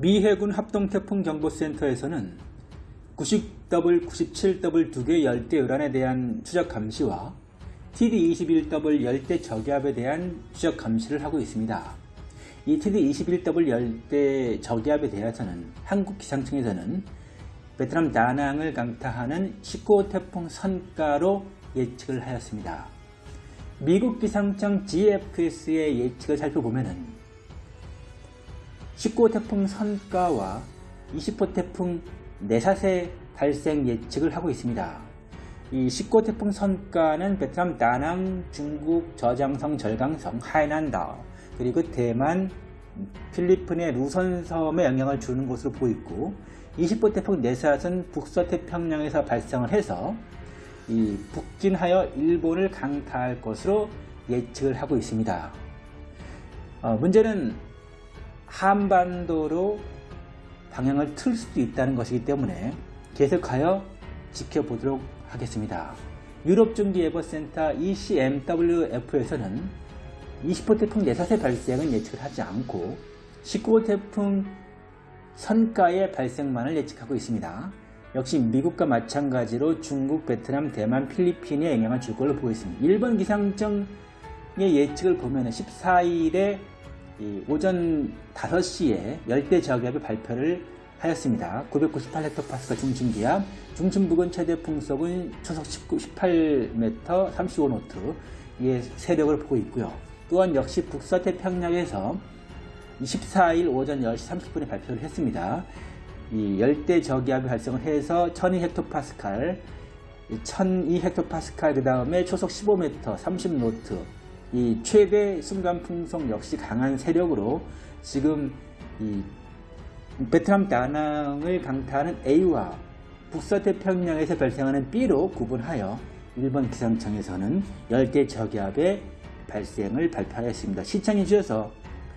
미 해군 합동태풍정보센터에서는 90W, 97W 두 개의 열대 요란에 대한 추적 감시와 TD21W 열대 저기압에 대한 추적 감시를 하고 있습니다. 이 TD21W 열대 저기압에 대해서는 한국 기상청에서는 베트남 다낭을 강타하는 19호 태풍 선가로 예측을 하였습니다. 미국 기상청 GFS의 예측을 살펴보면 은 19호 태풍 선가와 20호 태풍 내사세 발생 예측을 하고 있습니다. 이 19호 태풍 선가는 베트남 다낭, 중국 저장성, 절강성, 하이난다, 그리고 대만, 필리핀의 루선섬에 영향을 주는 것으로 보이고 20호 태풍 내사는 북서태평양에서 발생을 해서 이 북진하여 일본을 강타할 것으로 예측을 하고 있습니다. 어, 문제는 한반도로 방향을 틀 수도 있다는 것이기 때문에 계속하여 지켜보도록 하겠습니다. 유럽중기예보센터 ECMWF에서는 20호 태풍 내사세 발생은 예측을 하지 않고 19호 태풍 선가의 발생만을 예측하고 있습니다. 역시 미국과 마찬가지로 중국, 베트남, 대만, 필리핀에 영향을 줄 걸로 보겠습니다. 일본 기상청의 예측을 보면 14일에 오전 5시에 열대 저기압의 발표를 하였습니다. 998헥토파스칼 중심기압, 중심 부근 최대 풍속은 초속 18m 35노트의 세력을 보고 있고요. 또한 역시 북서태평양에서 24일 오전 10시 30분에 발표를 했습니다. 이 열대 저기압이 발생을 해서 1200헥토파스칼, 1200헥토파스칼 그 다음에 초속 15m 30노트 이 최대 순간 풍속 역시 강한 세력으로 지금 이 베트남 다낭을 강타하는 A와 북서태평양에서 발생하는 B로 구분하여 일본 기상청에서는 열대 저기압의 발생을 발표하였습니다. 시청해 주셔서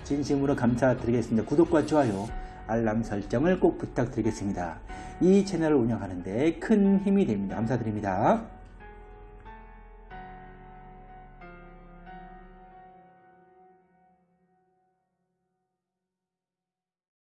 진심으로 감사드리겠습니다. 구독과 좋아요, 알람 설정을 꼭 부탁드리겠습니다. 이 채널을 운영하는 데 큰 힘이 됩니다. 감사드립니다.